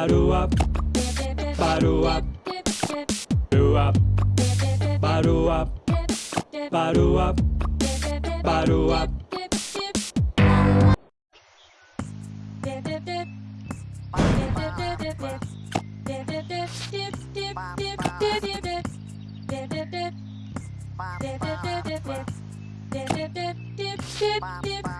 バルアバルアルアバルアバルアバルアバンバ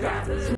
Got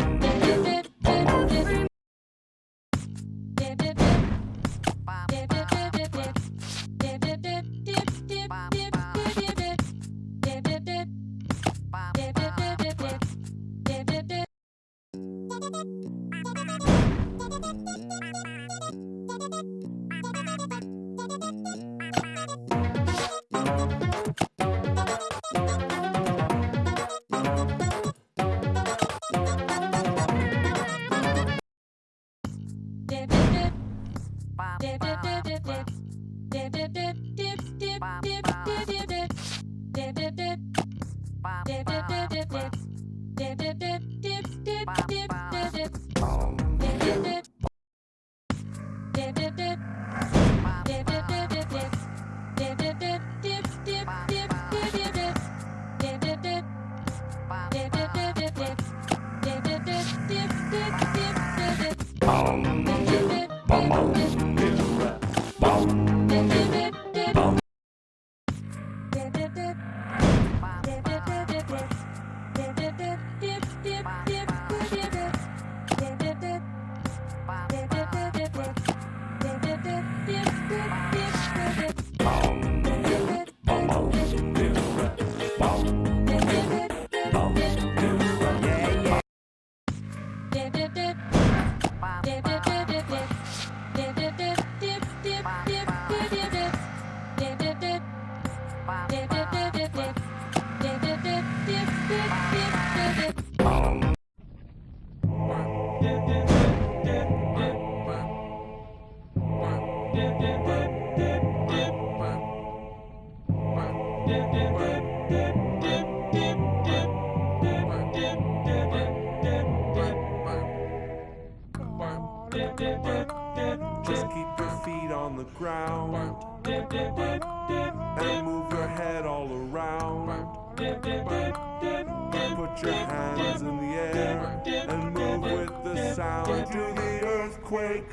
Bum, bum. Just keep your feet on the ground. and move your head all around. Put your hands in the air and move with the sound. To the earthquake.